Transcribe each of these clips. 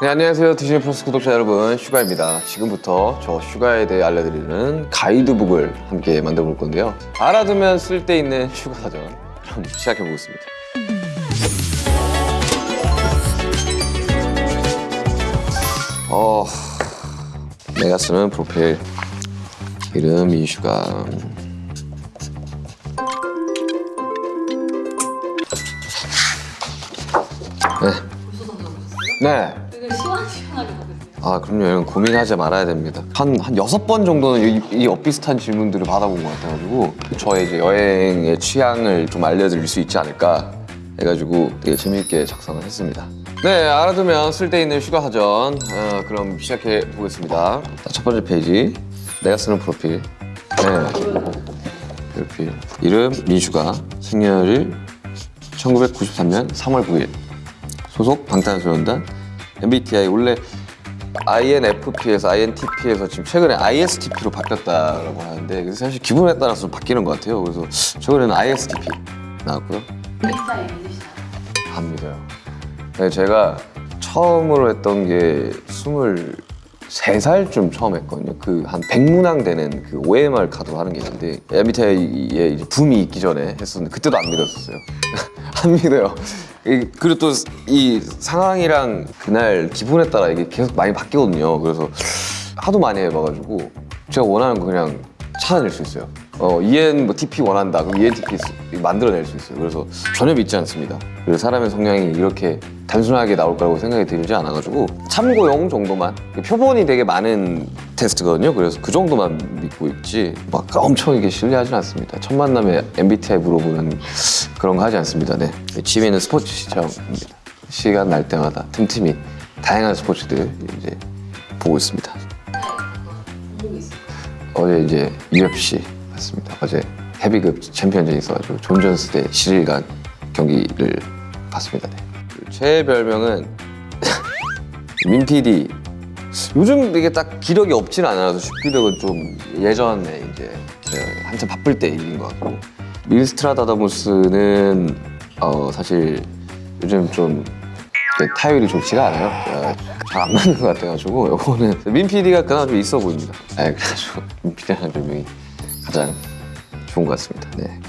네, 안녕하세요. 디즈니 플러스 구독자 여러분, 슈가입니다. 지금부터 저 슈가에 대해 알려드리는 가이드북을 함께 만들어 볼 건데요. 알아두면 쓸데 있는 슈가 사전. 그럼 시작해 보겠습니다. 어, 내가 쓰는 프로필 이름 이슈가 네. 네. 되게 시원시원하게 받으세요. 아 그럼요. 이런 고민하지 말아야 됩니다. 한, 한 여섯 번 정도는 이, 이 엇비슷한 질문들을 받아본 것 같아가지고 저의 이제 여행의 취향을 좀 알려드릴 수 있지 않을까 해가지고 되게 재미있게 작성을 했습니다. 네 알아두면 쓸데있는 휴가 사전 어, 그럼 시작해 보겠습니다. 자, 첫 번째 페이지. 내가 쓰는 프로필. 네. 프로필. 이름 민슈가 생년일 1993년 3월 9일. 소속 방탄소년단 MBTI 원래 INFP에서 INTP에서 지금 최근에 ISTP로 바뀌었다라고 하는데 그래서 사실 기분에 따라서 좀 바뀌는 것 같아요. 그래서 최근에는 ISTP 나왔고요. 안 믿어요. 네, 제가 처음으로 했던 게 23살쯤 처음 했거든요. 그한 100문항 되는 그 OMR 카드로 하는 게 있는데 MBTI에 붐이 있기 전에 했었는데 그때도 안 믿었었어요. 안 믿어요. 이- 그리고 또 이 상황이랑 그날 기분에 따라 이게 계속 많이 바뀌거든요. 그래서 하도 많이 해봐가지고 제가 원하는 거 그냥 찾아낼 수 있어요. 어, EN 뭐 TP 원한다. 그럼 ENTP 쓰- 만들어낼 수 있어요. 그래서 전혀 믿지 않습니다. 그리고 사람의 성향이 이렇게 단순하게 나올 거라고 생각이 들지 않아가지고 참고용 정도만 표본이 되게 많은 테스트거든요. 그래서 그 정도만 믿고 있지 막 엄청 이게 신뢰하진 않습니다. 첫 만남에 MBTI 물어보는 그런 거 하지 않습니다. 네. 취미는 스포츠 시청입니다. 시간 날 때마다 틈틈이 다양한 스포츠들 이제 보고 있습니다. 어제 이제 UFC 봤습니다. 어제 헤비급 챔피언전이 있어가지고 존 존스 대 시릴 간 경기를 봤습니다. 네. 제 별명은 민PD. 요즘 이게 딱 기력이 없진 않아서 슈기력은 좀 예전에 이제 제가 한참 바쁠 때 일인 것 같고 밀스트라다다무스는 어 사실 요즘 좀 타율이 좋지가 않아요. 잘 안 맞는 것 같아가지고 요거는 민 PD가 그나마 좀 있어 보입니다. 네, 그래가지고 민 PD라는 별명이 가장 좋은 것 같습니다. 네.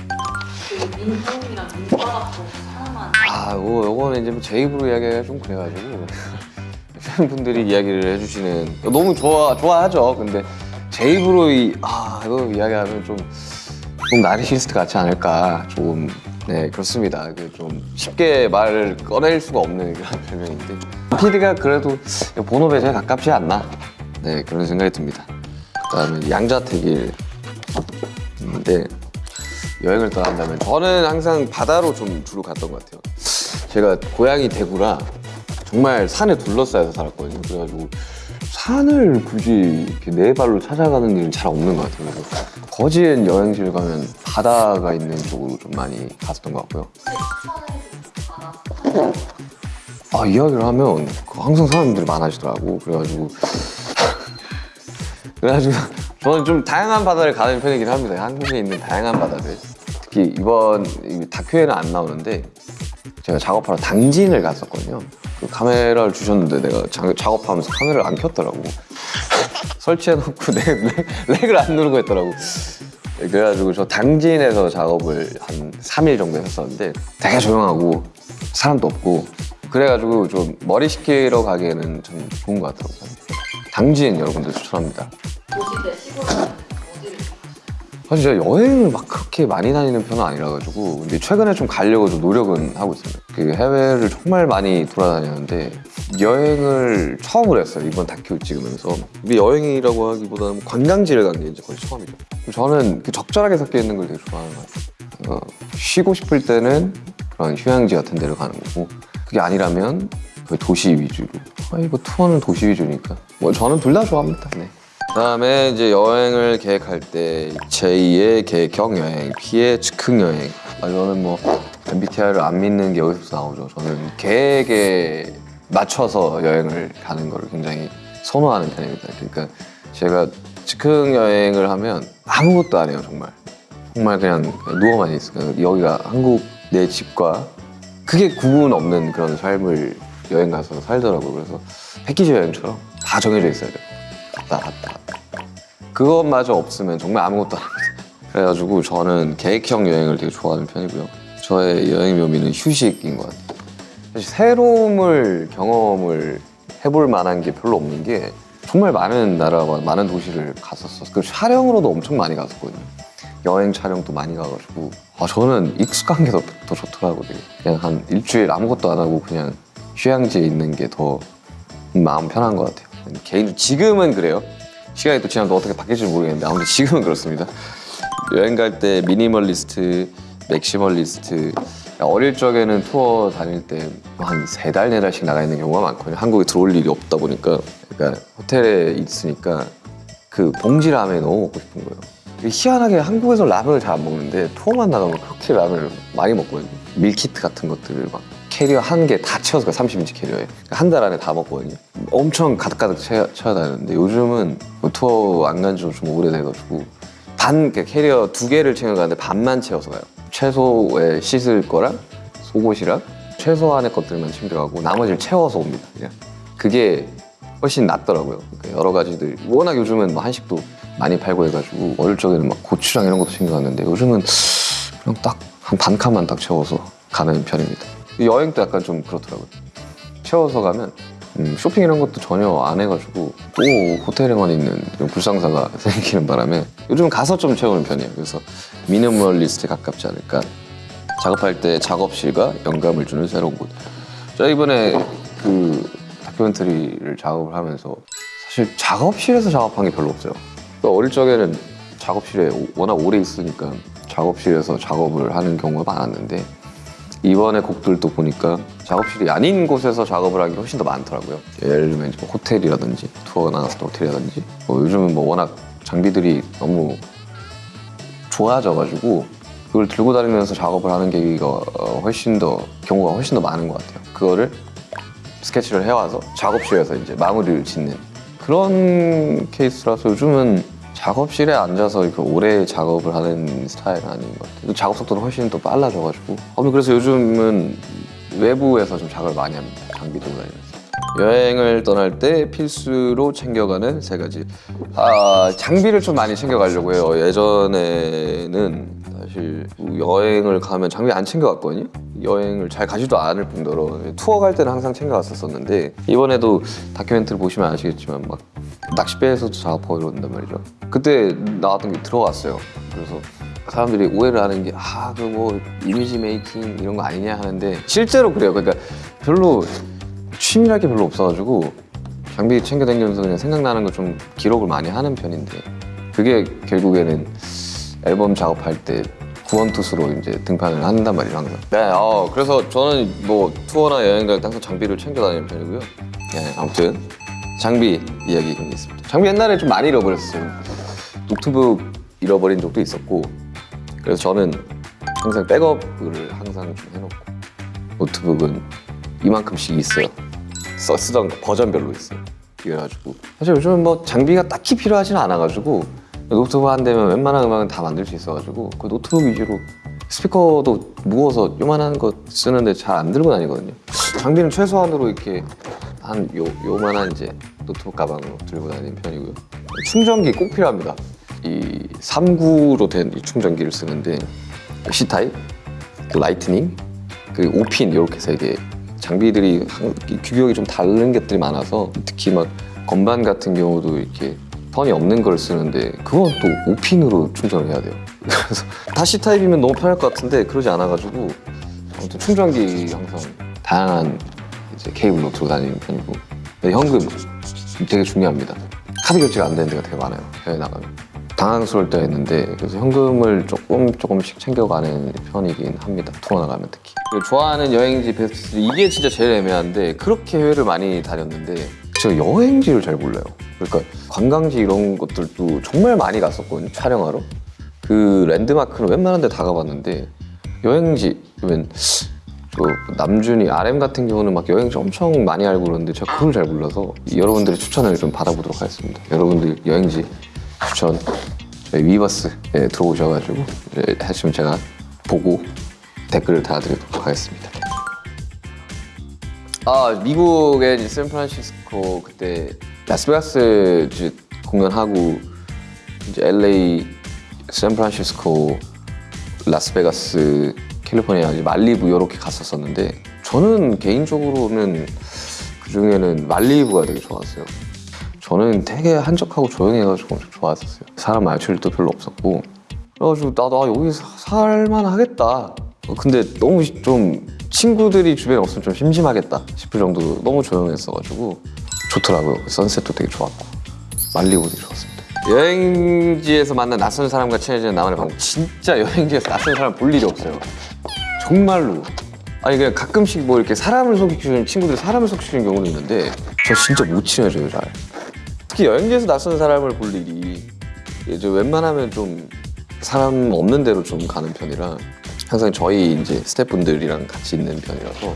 그 민통이랑 민바닥도 하나만 아, 요거는 이제 뭐제 입으로 이야기하기가 좀 그래가지고 팬분들이 이야기를 해주시는 너무 좋아 좋아하죠. 근데 제 입으로 이, 아 이거 이야기하면 좀, 좀 나르시스트 같지 않을까 좀네 그렇습니다. 그 좀 쉽게 말을 꺼낼 수가 없는 그런 별명인데 PD가 그래도 본업에 제일 가깝지 않나 네 그런 생각이 듭니다. 그 다음에 양자택일 인데 여행을 떠난다면 저는 항상 바다로 좀 주로 갔던 것 같아요. 제가 고향이 대구라 정말 산에 둘러싸여서 살았거든요. 그래가지고 산을 굳이 이렇게 네 발로 찾아가는 일은 잘 없는 것 같아요. 그래서 거지엔 여행지를 가면 바다가 있는 쪽으로 좀 많이 갔었던 것 같고요. 아 이야기를 하면 그 항상 사람들이 많아지더라고. 그래가지고 그래가지고 저는 좀 다양한 바다를 가는 편이긴 합니다. 한국에 있는 다양한 바다들. 특히 이번 이 다큐에는 안 나오는데 제가 작업하러 당진을 갔었거든요. 그 카메라를 주셨는데 내가 자- 작업하면서 카메라를 안 켰더라고. 설치해놓고 내, 렉, 렉을 안 누르고 했더라고. 그래가지고 저 당진에서 작업을 한 3일 정도 했었는데 되게 조용하고 사람도 없고 그래가지고 좀 머리 식히러 가기에는 참 좋은 것 같더라고요. 당진 여러분들 추천합니다. 사실 제가 여행을 막 그렇게 많이 다니는 편은 아니라 가지고 근데 최근에 좀 가려고 좀 노력은 하고 있습니다. 그 해외를 정말 많이 돌아다녔는데 여행을 처음으로 했어요 이번 다큐 찍으면서. 근데 여행이라고 하기보다는 관광지를 간 게 이제 거의 처음이죠. 저는 그 적절하게 섞여 있는 걸 되게 좋아하는 것 같아요. 어, 쉬고 싶을 때는 그런 휴양지 같은 데를 가는 거고 그게 아니라면 거의 도시 위주로. 아니 뭐 투어는 도시 위주니까. 뭐 저는 둘 다 좋아합니다. 네. 그다음에 이제 여행을 계획할 때 제2의 계획형 여행, P의 즉흥 여행. 아, 저는 뭐 MBTI를 안 믿는 게 여기서 나오죠. 저는 계획에 맞춰서 여행을 가는 거를 굉장히 선호하는 편입니다. 그러니까 제가 즉흥 여행을 하면 아무것도 안 해요, 정말. 정말 그냥 누워만 있어요. 여기가 한국 내 집과 크게 구분 없는 그런 삶을 여행 가서 살더라고요. 그래서 패키지 여행처럼 다 정해져 있어야 돼요. 갔다 갔다. 그것마저 없으면 정말 아무것도 안 합니다. 그래가지고 저는 계획형 여행을 되게 좋아하는 편이고요. 저의 여행 묘미는 휴식인 것 같아요. 사실 새로움을 경험을 해볼 만한 게 별로 없는 게 정말 많은 나라와 많은 도시를 갔었어. 그 촬영으로도 엄청 많이 갔었거든요. 여행 촬영도 많이 가가지고 아 저는 익숙한 게 더 더 좋더라고요. 그냥 한 일주일 아무것도 안 하고 그냥 휴양지에 있는 게 더 마음 편한 것 같아요. 개인 지금은 그래요. 시간이 또 지나면 또 어떻게 바뀔지 모르겠는데 아무튼 지금은 그렇습니다. 여행 갈 때 minimalist, maximalist 어릴 적에는 투어 다닐 때 한 세 달, 네 달씩 나가 있는 경우가 많거든요. 한국에 들어올 일이 없다 보니까 그러니까 호텔에 있으니까 그 봉지 라면이 너무 먹고 싶은 거예요. 희한하게 한국에서 라면을 잘 안 먹는데 투어만 나가면 그렇게 라면을 많이 먹거든요. 밀키트 같은 것들을 막 캐리어 한 개 다 채워서 30인치 캐리어에 한 달 안에 다 먹거든요. 엄청 가득가득 채워, 채워 다녔는데 요즘은 뭐 투어 안 간지좀 오래돼가지고 반 캐리어 두 개를 챙겨가는데 반만 채워서 가요. 최소에 씻을 거랑 속옷이랑 최소한의 것들만 챙겨가고 나머지를 채워서 옵니다. 그냥 그게 훨씬 낫더라고요. 그러니까 여러 가지들 워낙 요즘은 뭐 한식도 많이 팔고 해가지고 어릴 적에는 막 고추장 이런 것도 챙겨갔는데 요즘은 그냥 딱 한 반 칸만 딱 채워서 가는 편입니다. 여행도 약간 좀 그렇더라고요. 채워서 가면 음, 쇼핑 이런 것도 전혀 안 해가지고 또 호텔에만 있는 불상사가 생기는 바람에 요즘 가서 좀 채우는 편이에요. 그래서 미니멀리스트에 가깝지 않을까. 작업할 때 작업실과 영감을 주는 새로운 곳. 저 이번에 그 다큐멘터리를 작업을 하면서 사실 작업실에서 작업한 게 별로 없어요. 또 어릴 적에는 작업실에 오- 워낙 오래 있으니까 작업실에서 작업을 하는 경우가 많았는데 이번에 곡들도 보니까 작업실이 아닌 곳에서 작업을 게 훨씬 더 많더라고요. 예를 들면 뭐 호텔이라든지 투어 나갔을 때 호텔이라든지 뭐 요즘은 뭐 워낙 장비들이 너무 좋아져가지고 그걸 들고 다니면서 작업을 하는 계기가 어, 훨씬 더 경우가 훨씬 더 많은 것 같아요. 그거를 스케치를 해와서 작업실에서 이제 마무리를 짓는 그런 케이스라서 요즘은 작업실에 앉아서 이렇게 오래 작업을 하는 스타일은 아닌 것 같아요. 또 작업 속도는 훨씬 더 빨라져가지고. 아무튼 그래서 요즘은 외부에서 좀 작업을 많이 합니다. 장비 들고 다니면서. 여행을 떠날 때 필수로 챙겨가는 세 가지. 아, 장비를 좀 많이 챙겨가려고 해요. 예전에는 사실 여행을 가면 장비 안 챙겨갔거든요. 여행을 잘 가지도 않을 뿐더러 투어 갈 때는 항상 챙겨갔었었는데 이번에도 다큐멘터리 보시면 아시겠지만 막 낚싯배에서도 작업하고 이런단 말이죠. 그때 나왔던 게 들어갔어요. 그래서 사람들이 오해를 하는 게 아 그 뭐 이미지 메이킹 이런 거 아니냐 하는데 실제로 그래요. 그러니까 별로 취미랄 게 별로 없어가지고 장비 챙겨 다니면서 그냥 생각나는 거 좀 기록을 많이 하는 편인데 그게 결국에는 앨범 작업할 때 구원투수로 이제 등판을 한단 말이에요 항상. 네, 어, 그래서 저는 뭐 투어나 여행 갈 때 항상 장비를 챙겨 다니는 편이고요. 네, 아무튼 장비 이야기 좀 있습니다. 장비 옛날에 좀 많이 잃어버렸어요. 노트북 잃어버린 적도 있었고 그래서 저는 항상 백업을 항상 좀 해놓고 노트북은 이만큼씩 있어요. 써 쓰던 거 버전별로 있어요. 그래가지고 사실 요즘은 뭐 장비가 딱히 필요하지는 않아가지고 노트북 한 대면 웬만한 음악은 다 만들 수 있어가지고 그 노트북 위주로 스피커도 무거워서 요만한 거 쓰는데 잘 안 들고 다니거든요. 장비는 최소한으로 이렇게 한 요, 요만한 이제 노트북 가방으로 들고 다니는 편이고요. 충전기 꼭 필요합니다. 이 3구로 된 이 충전기를 쓰는데 C type, 그 Lightning, 그 5핀 이렇게 세 개. 장비들이 규격이 좀 다른 것들이 많아서 특히 막 건반 같은 경우도 이렇게 선이 없는 걸 쓰는데 그건 또 5핀으로 충전을 해야 돼요. 그래서 다 C type이면 너무 편할 것 같은데 그러지 않아가지고 아무튼 충전기 항상 다양한 이제 케이블로 들고 다니는 편이고 현금 되게 중요합니다. 카드 결제가 안 되는 데가 되게 많아요. 해외 나가면. 당황스러울 때가 있는데 그래서 현금을 조금 조금씩 챙겨가는 편이긴 합니다. 투어 나가면 특히. 좋아하는 여행지 베스트 이게 진짜 제일 애매한데 그렇게 해외를 많이 다녔는데 제가 여행지를 잘 몰라요. 그러니까 관광지 이런 것들도 정말 많이 갔었거든요. 촬영하러. 그 랜드마크는 웬만한 데 다 가봤는데 여행지 그러면 그 남준이 RM 같은 경우는 막 여행지 엄청 많이 알고 그러는데 제가 그걸 잘 몰라서 여러분들의 추천을 좀 받아보도록 하겠습니다. 여러분들 여행지 추천 저희 위버스에 들어오셔가지고 이제 하시면 제가 보고 댓글을 달아드리도록 하겠습니다. 아 미국의 샌프란시스코 그때 라스베가스 이제 공연하고 이제 LA, 샌프란시스코, 라스베가스, 캘리포니아, 이제 말리부 이렇게 갔었었는데 저는 개인적으로는 그 중에는 말리부가 되게 좋았어요. 저는 되게 한적하고 조용해가지고 엄청 좋았었어요. 사람 일도 별로 없었고 그래가지고 나도 아, 여기 사- 살만 하겠다. 어, 근데 너무 좀 친구들이 주변에 없으면 좀 심심하겠다 싶을 정도로 너무 조용했어가지고 좋더라고요. 선셋도 되게 좋았고 말리부도 되게 좋았습니다. 여행지에서 만난 낯선 사람과 친해지는 나만의 방법. 진짜 여행지에서 낯선 사람 볼 일이 없어요. 정말로. 아니 그냥 가끔씩 뭐 이렇게 사람을 속이는 친구들이 사람을 속이는 경우도 있는데 저 진짜 못 친해져요 잘. 특히 여행지에서 낯선 사람을 볼 일이 이제 웬만하면 좀 사람 없는 데로 좀 가는 편이라 항상 저희 이제 스태프분들이랑 같이 있는 편이라서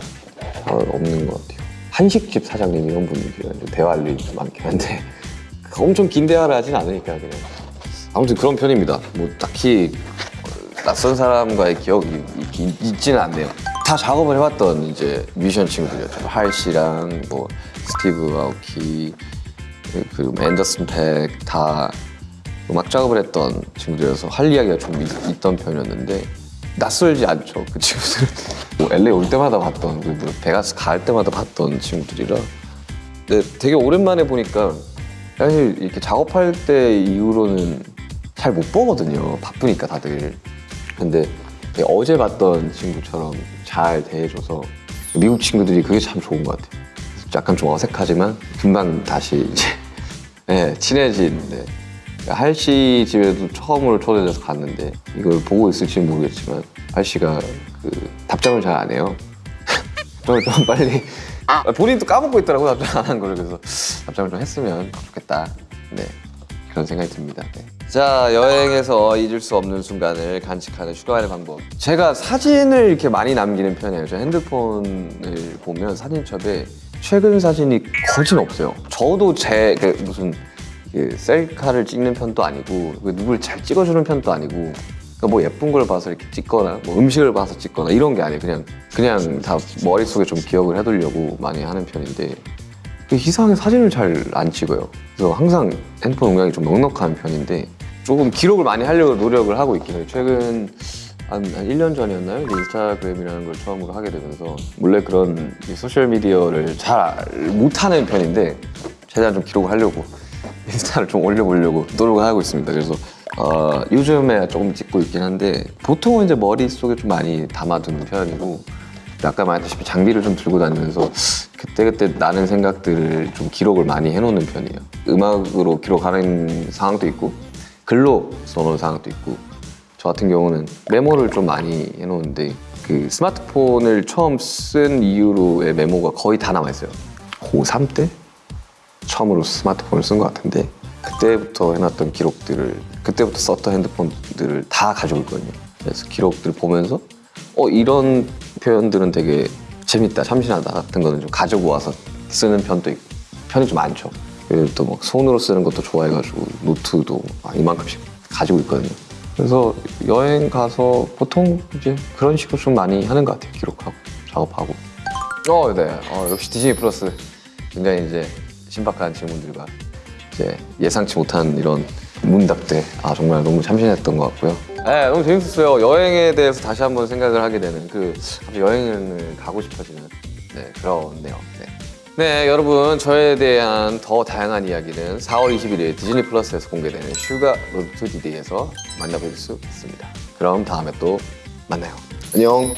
잘 없는 것 같아요. 한식집 사장님 이런 분들이랑 좀 대화할 일이 좀 많긴 한데 엄청 긴 대화를 하진 않으니까 그냥 아무튼 그런 편입니다. 뭐 딱히 어, 낯선 사람과의 기억이 있지는 않네요. 다 작업을 해왔던 이제 뮤지션 친구들이었죠. 할 씨랑 뭐 스티브 아오키 그리고 앤더슨 팩 다 음악 작업을 했던 친구들이어서 할 이야기가 좀 있, 있던 편이었는데 낯설지 않죠 그 친구들은. 뭐 LA 올 때마다 봤던 그리고 뭐 베가스 갈 때마다 봤던 친구들이라. 근데 되게 오랜만에 보니까 사실 이렇게 작업할 때 이후로는 잘 못 보거든요 바쁘니까 다들. 근데 되게 어제 봤던 친구처럼 잘 대해줘서 미국 친구들이 그게 참 좋은 것 같아요. 약간 좀 어색하지만 금방 다시 이제 네, 친해진 네. 할씨 집에도 처음으로 초대돼서 갔는데 이걸 보고 있을지는 모르겠지만 할씨가 그 답장을 잘 안 해요. 좀, 좀 빨리 본인도 까먹고 있더라고 답장 안 한 거를 그래서 답장을 좀 했으면 좋겠다. 네 그런 생각이 듭니다. 네. 자 여행에서 잊을 수 없는 순간을 간직하는 휴가의 방법. 제가 사진을 이렇게 많이 남기는 편이에요. 제 핸드폰을 보면 사진첩에 최근 사진이 거진 없어요. 저도 제 그 무슨 그 셀카를 찍는 편도 아니고 그 누굴 잘 찍어주는 편도 아니고 그러니까 뭐 예쁜 걸 봐서 이렇게 찍거나 뭐 음식을 봐서 찍거나 이런 게 아니에요. 그냥 그냥 다 머릿속에 좀 기억을 해두려고 많이 하는 편인데 그 이상하게 사진을 잘 안 찍어요. 그래서 항상 핸드폰 용량이 좀 넉넉한 편인데 조금 기록을 많이 하려고 노력을 하고 있긴 해요. 최근 한, 한 1년 전이었나요? 인스타그램이라는 걸 처음으로 하게 되면서 원래 그런 이 소셜미디어를 잘 못하는 편인데 최대한 좀 기록을 하려고 인스타를 좀 올려보려고 노력을 하고 있습니다. 그래서 어, 요즘에 조금 찍고 있긴 한데 보통은 이제 머릿속에 좀 많이 담아두는 편이고 아까 말했다시피 장비를 좀 들고 다니면서 그때 그때 나는 생각들을 좀 기록을 많이 해놓는 편이에요. 음악으로 기록하는 상황도 있고 글로 써놓은 상황도 있고 저 같은 경우는 메모를 좀 많이 해놓는데 그 스마트폰을 처음 쓴 이후로의 메모가 거의 다 남아있어요. 고3 때? 처음으로 스마트폰을 쓴 것 같은데 그때부터 해놨던 기록들을 그때부터 썼던 핸드폰들을 다 가지고 있거든요. 그래서 기록들을 보면서 어 이런 표현들은 되게 재밌다, 참신하다 같은 거는 좀 가지고 와서 쓰는 편도 있고 편이 좀 많죠. 그리고 또 막 손으로 쓰는 것도 좋아해가지고 노트도 막 이만큼씩 가지고 있거든요. 그래서 여행 가서 보통 이제 그런 식으로 좀 많이 하는 것 같아요. 기록하고 작업하고. 어, 네. 어, 역시 디즈니 플러스 굉장히 이제 신박한 질문들과 이제 예상치 못한 이런 문답들 아 정말 너무 참신했던 것 같고요. 네, 너무 재밌었어요. 여행에 대해서 다시 한번 생각을 하게 되는 그 여행을 가고 싶어지는 네, 그런네요. 네. 네, 여러분 저에 대한 더 다양한 이야기는 4월 21일 디즈니 플러스에서 공개되는 슈가 Road to D-Day에서 만나볼 수 있습니다. 그럼 다음에 또 만나요. 안녕.